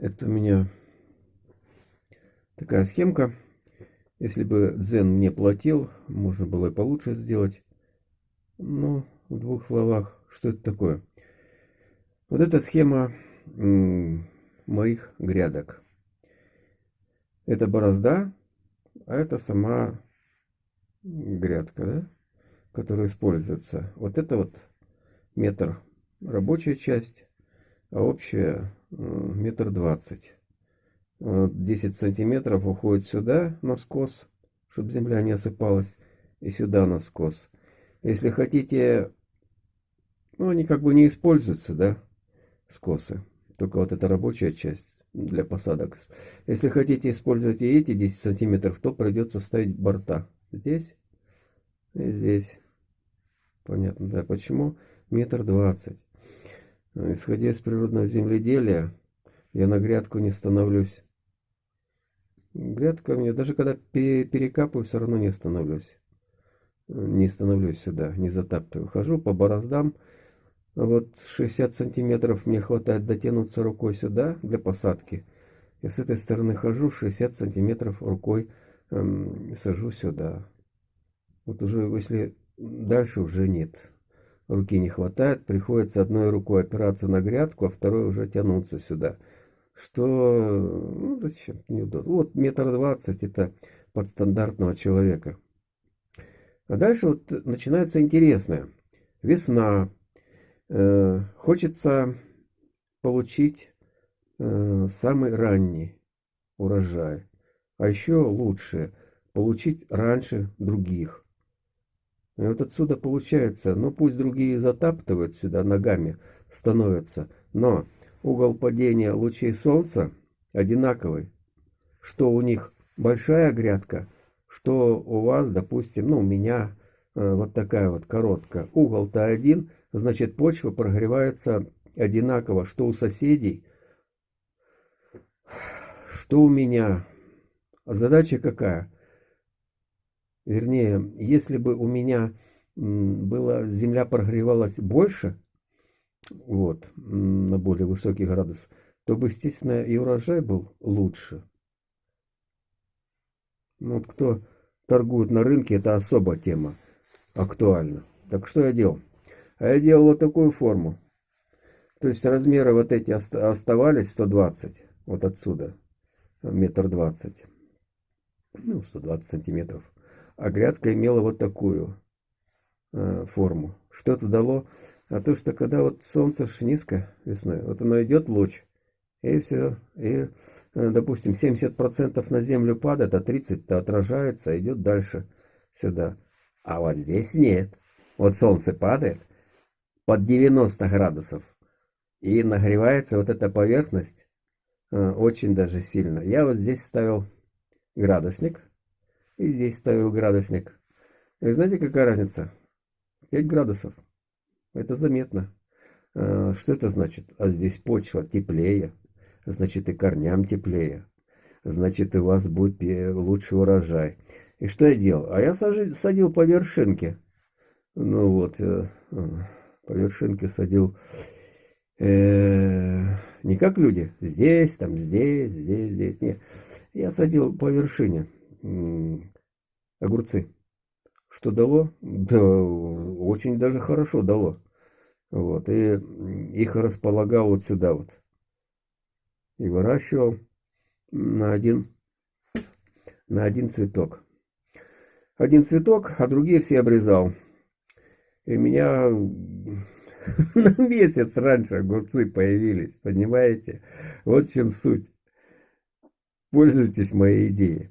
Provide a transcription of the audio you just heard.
Это у меня такая схемка. Если бы Дзен мне платил, можно было и получше сделать. Но в двух словах, что это такое? Вот эта схема моих грядок. Это борозда, а это сама грядка, да, которая используется. Вот это вот метр рабочая часть, а общая метр двадцать. 10 сантиметров уходит сюда на скос, чтобы земля не осыпалась, и сюда на скос. Если хотите, ну они как бы не используются, да, скосы. Только вот эта рабочая часть для посадок. Если хотите использовать и эти 10 сантиметров, то придется ставить борта. Здесь и здесь. Понятно, да, почему? Метр двадцать. Исходя из природного земледелия, я на грядку не становлюсь. Грядка мне, даже когда перекапываю, все равно не становлюсь. Не становлюсь сюда, не затаптываю. Хожу по бороздам. Вот 60 сантиметров мне хватает дотянуться рукой сюда для посадки. И с этой стороны хожу 60 сантиметров рукой эм, сажу сюда. Вот уже, если дальше уже нет. Руки не хватает, приходится одной рукой опираться на грядку, а второй уже тянуться сюда что ну, зачем неудобно. Вот метр двадцать это под стандартного человека. А дальше вот начинается интересное. Весна. Э, хочется получить э, самый ранний урожай. А еще лучше получить раньше других. И вот отсюда получается, ну пусть другие затаптывают сюда ногами, становятся, но угол падения лучей солнца одинаковый. Что у них большая грядка, что у вас, допустим, ну у меня э, вот такая вот короткая. Угол-то один, значит почва прогревается одинаково, что у соседей, что у меня. Задача какая? Вернее, если бы у меня была земля прогревалась больше, вот, на более высокий градус, то бы, естественно, и урожай был лучше. Ну, вот кто торгует на рынке, это особая тема, актуальна. Так что я делал? А я делал вот такую форму. То есть размеры вот эти оставались 120, вот отсюда, метр двадцать, ну, 120 сантиметров. А грядка имела вот такую э, форму. Что это дало? А то, что когда вот солнце ж низко весной, вот оно идет луч, и все, и, э, допустим, 70% на землю падает, а 30% отражается, идет дальше сюда. А вот здесь нет. Вот солнце падает под 90 градусов, и нагревается вот эта поверхность э, очень даже сильно. Я вот здесь ставил градусник, и здесь ставил градусник. И знаете, какая разница? 5 градусов. Это заметно. А, что это значит? А здесь почва теплее, значит и корням теплее, значит и у вас будет лучший урожай. И что я делал? А я садил по вершинке. Ну вот, э, по вершинке садил э, не как люди, здесь, там, здесь, здесь, здесь. Нет, я садил по вершине огурцы. Что дало? Да, очень даже хорошо дало. Вот, и их располагал вот сюда вот. И выращивал на один, на один цветок. Один цветок, а другие все обрезал. И меня на месяц раньше огурцы появились, понимаете? Вот в чем суть. Пользуйтесь моей идеей.